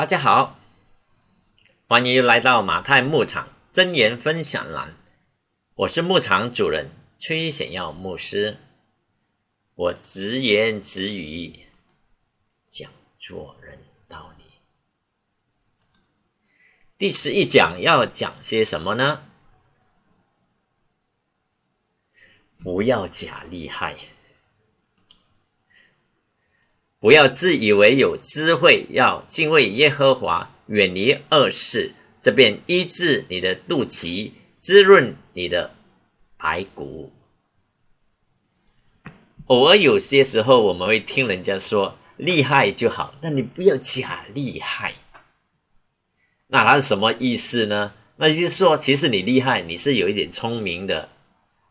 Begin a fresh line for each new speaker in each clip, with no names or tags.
大家好，欢迎来到马太牧场真言分享栏。我是牧场主人崔显耀牧师，我直言直语讲做人道理。第十一讲要讲些什么呢？不要假厉害。不要自以为有智慧，要敬畏耶和华，远离恶事，这便医治你的肚脐，滋润你的白骨。偶尔有些时候，我们会听人家说厉害就好，但你不要假厉害。那它是什么意思呢？那就是说，其实你厉害，你是有一点聪明的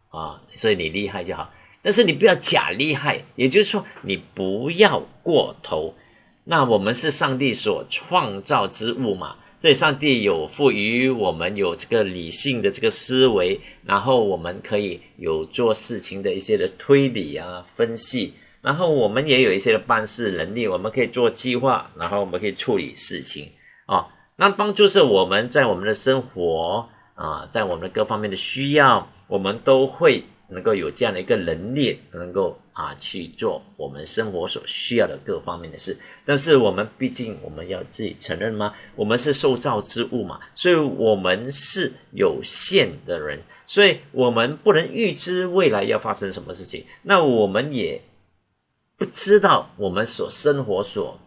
啊，所以你厉害就好。但是你不要假厉害，也就是说，你不要过头。那我们是上帝所创造之物嘛，所以上帝有赋予我们有这个理性的这个思维，然后我们可以有做事情的一些的推理啊、分析，然后我们也有一些的办事能力，我们可以做计划，然后我们可以处理事情啊。那帮助是我们在我们的生活啊，在我们的各方面的需要，我们都会。能够有这样的一个能力，能够啊去做我们生活所需要的各方面的事，但是我们毕竟我们要自己承认吗？我们是受造之物嘛，所以我们是有限的人，所以我们不能预知未来要发生什么事情。那我们也不知道我们所生活所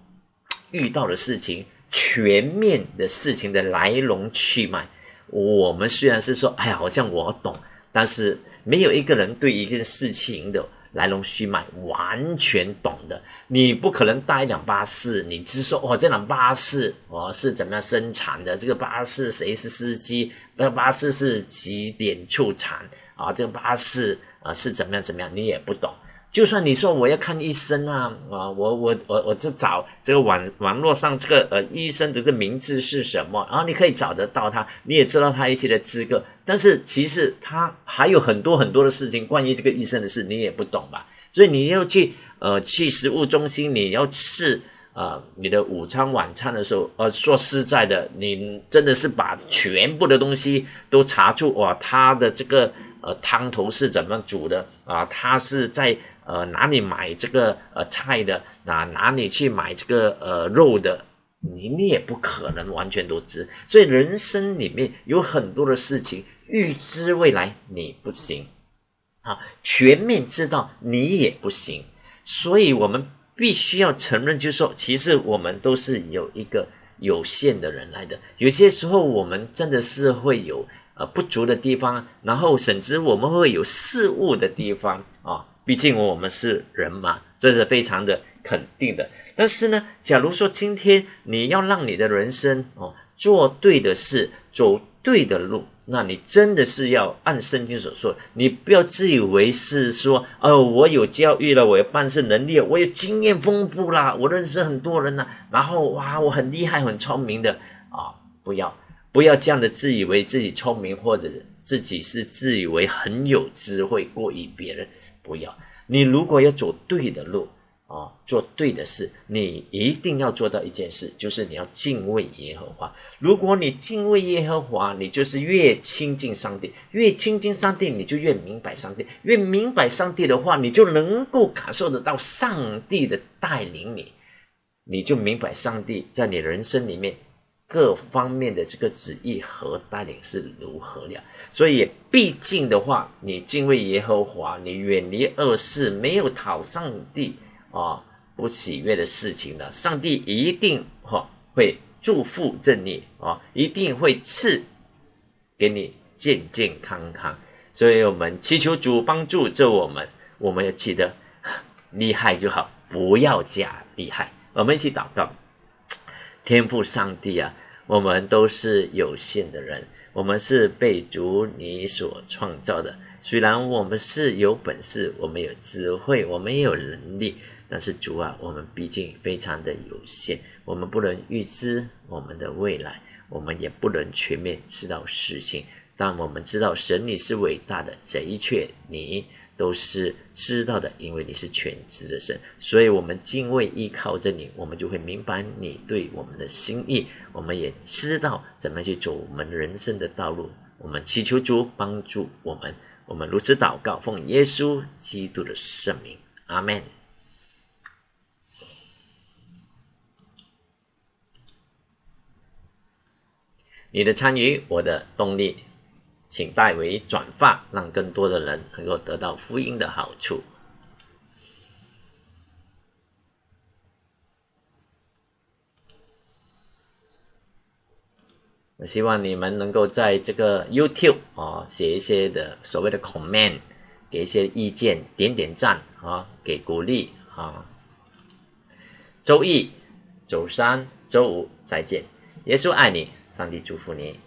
遇到的事情全面的事情的来龙去脉。我们虽然是说，哎呀，好像我懂，但是。没有一个人对一件事情的来龙去脉完全懂的，你不可能搭一辆巴士，你只说哦，这辆巴士哦是怎么样生产的？这个巴士谁是司机？那巴士是几点出产啊？这个巴士啊是怎么样怎么样？你也不懂。就算你说我要看医生啊，啊，我我我我就找这个网网络上这个呃医生的这名字是什么，然后你可以找得到他，你也知道他一些的资格，但是其实他还有很多很多的事情，关于这个医生的事你也不懂吧？所以你要去呃去食物中心，你要吃啊你的午餐晚餐的时候，呃说实在的，你真的是把全部的东西都查出哇，他的这个呃汤头是怎么煮的啊？他是在。呃，哪里买这个呃菜的？哪哪里去买这个呃肉的？你你也不可能完全都知。所以人生里面有很多的事情，预知未来你不行，啊，全面知道你也不行。所以我们必须要承认，就是说，其实我们都是有一个有限的人来的。有些时候我们真的是会有呃不足的地方，然后甚至我们会有事物的地方啊。毕竟我们是人嘛，这是非常的肯定的。但是呢，假如说今天你要让你的人生哦做对的事，走对的路，那你真的是要按圣经所说，你不要自以为是说哦，我有教育了，我有办事能力，我有经验丰富啦，我认识很多人呢，然后哇，我很厉害很聪明的啊，不要不要这样的自以为自己聪明，或者自己是自以为很有智慧过于别人。不要，你如果要走对的路啊，做对的事，你一定要做到一件事，就是你要敬畏耶和华。如果你敬畏耶和华，你就是越亲近上帝，越亲近上帝，你就越明白上帝，越明白上帝的话，你就能够感受得到上帝的带领你，你就明白上帝在你人生里面。各方面的这个旨意和带领是如何了？所以，毕竟的话，你敬畏耶和华，你远离恶事，没有讨上帝啊不喜悦的事情了，上帝一定哈会祝福着你啊，一定会赐给你健健康康。所以我们祈求主帮助着我们，我们要记得厉害就好，不要假厉害。我们一起祷告。天赋上帝啊，我们都是有限的人，我们是被主你所创造的。虽然我们是有本事，我们有智慧，我们也有能力，但是主啊，我们毕竟非常的有限，我们不能预知我们的未来，我们也不能全面知道事情。但我们知道神你是伟大的，这一切你。都是知道的，因为你是全知的神，所以我们敬畏依靠着你，我们就会明白你对我们的心意，我们也知道怎么去走我们人生的道路。我们祈求主帮助我们，我们如此祷告，奉耶稣基督的圣名，阿门。你的参与，我的动力。请代为转发，让更多的人能够得到福音的好处。我希望你们能够在这个 YouTube 啊写一些的所谓的 comment，给一些意见，点点赞啊，给鼓励啊。周一、周三、周五再见，耶稣爱你，上帝祝福你。